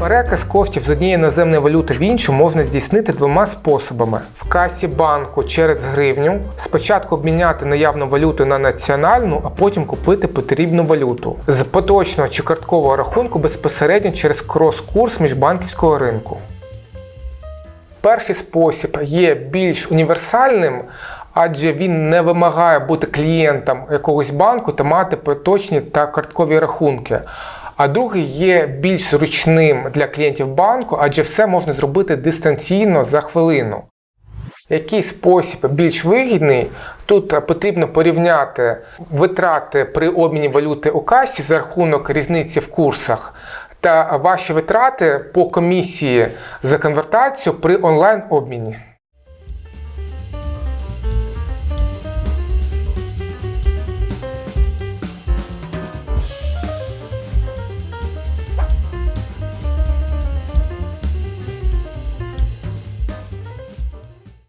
Переказ коштів з однієї іноземної валюти в іншу можна здійснити двома способами: в касі банку через гривню, спочатку обміняти наявну валюту на національну, а потім купити потрібну валюту з поточного чи карткового рахунку безпосередньо через крос-курс міжбанківського ринку. Перший спосіб є більш універсальним, адже він не вимагає бути клієнтом якогось банку та мати поточні та карткові рахунки. А другий є більш зручним для клієнтів банку, адже все можна зробити дистанційно за хвилину. Який спосіб більш вигідний? Тут потрібно порівняти витрати при обміні валюти у касі за рахунок різниці в курсах та ваші витрати по комісії за конвертацію при онлайн обміні.